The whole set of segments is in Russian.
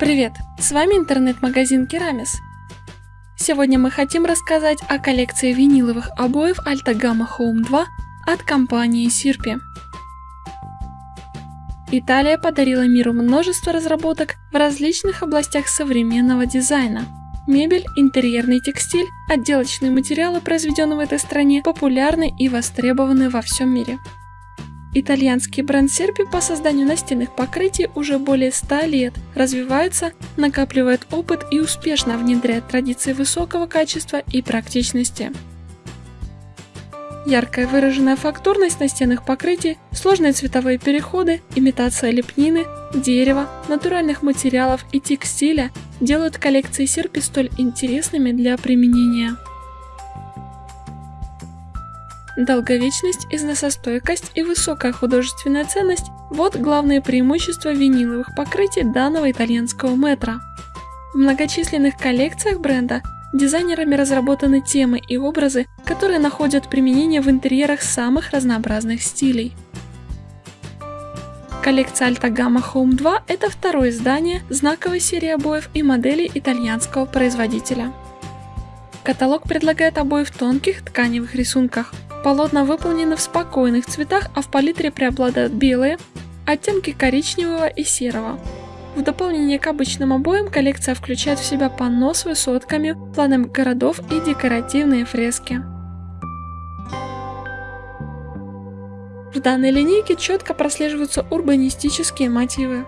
Привет! С вами интернет-магазин Керамис. Сегодня мы хотим рассказать о коллекции виниловых обоев Alta Gamma Home 2 от компании Sirpi. Италия подарила миру множество разработок в различных областях современного дизайна. Мебель, интерьерный текстиль, отделочные материалы, произведенные в этой стране, популярны и востребованы во всем мире. Итальянский бренд Серпи по созданию настенных покрытий уже более 100 лет развивается, накапливает опыт и успешно внедряет традиции высокого качества и практичности. Яркая выраженная фактурность настенных покрытий, сложные цветовые переходы, имитация лепнины, дерева, натуральных материалов и текстиля делают коллекции Серпи столь интересными для применения. Долговечность, износостойкость и высокая художественная ценность – вот главные преимущества виниловых покрытий данного итальянского метра. В многочисленных коллекциях бренда дизайнерами разработаны темы и образы, которые находят применение в интерьерах самых разнообразных стилей. Коллекция Alta Gamma Home 2 – это второе издание знаковой серии обоев и моделей итальянского производителя. Каталог предлагает обои в тонких тканевых рисунках – Полотна выполнены в спокойных цветах, а в палитре преобладают белые, оттенки коричневого и серого. В дополнение к обычным обоям коллекция включает в себя панно с высотками, планы городов и декоративные фрески. В данной линейке четко прослеживаются урбанистические мотивы.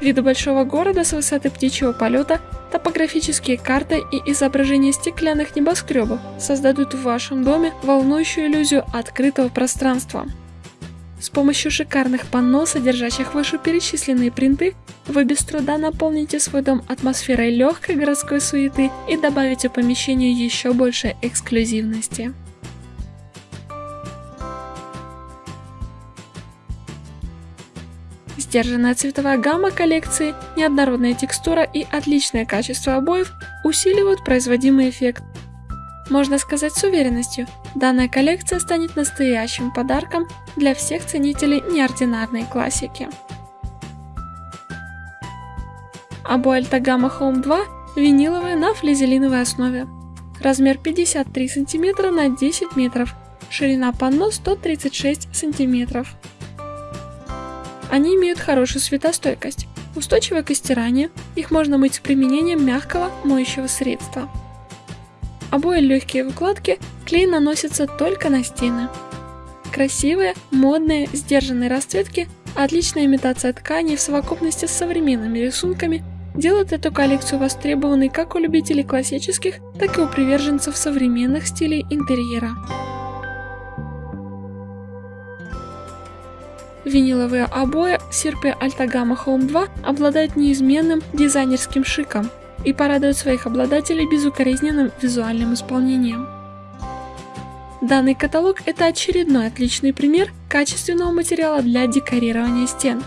Виды большого города с высоты птичьего полета, топографические карты и изображения стеклянных небоскребов создадут в вашем доме волнующую иллюзию открытого пространства. С помощью шикарных панно, содержащих вышеперечисленные принты, вы без труда наполните свой дом атмосферой легкой городской суеты и добавите помещению еще больше эксклюзивности. Сдержанная цветовая гамма коллекции, неоднородная текстура и отличное качество обоев усиливают производимый эффект. Можно сказать с уверенностью, данная коллекция станет настоящим подарком для всех ценителей неординарной классики. Обои Альтагама Home 2 виниловые на флизелиновой основе. Размер 53 см на 10 метров, ширина панно 136 см. Они имеют хорошую светостойкость, устойчивы к стиранию, их можно мыть с применением мягкого моющего средства. Обои легкие выкладки, клей наносится только на стены. Красивые, модные, сдержанные расцветки, отличная имитация тканей в совокупности с современными рисунками делают эту коллекцию востребованной как у любителей классических, так и у приверженцев современных стилей интерьера. Виниловые обои Sirpe Altagama Home 2 обладают неизменным дизайнерским шиком и порадуют своих обладателей безукоризненным визуальным исполнением. Данный каталог – это очередной отличный пример качественного материала для декорирования стен.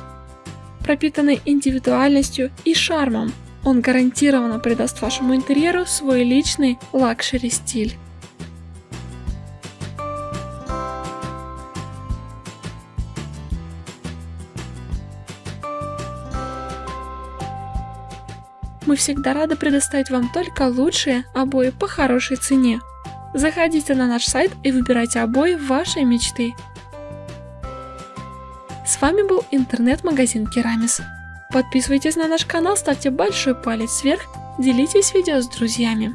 Пропитанный индивидуальностью и шармом, он гарантированно придаст вашему интерьеру свой личный luxury Мы всегда рады предоставить вам только лучшие обои по хорошей цене. Заходите на наш сайт и выбирайте обои вашей мечты. С вами был интернет-магазин Керамис. Подписывайтесь на наш канал, ставьте большой палец вверх, делитесь видео с друзьями.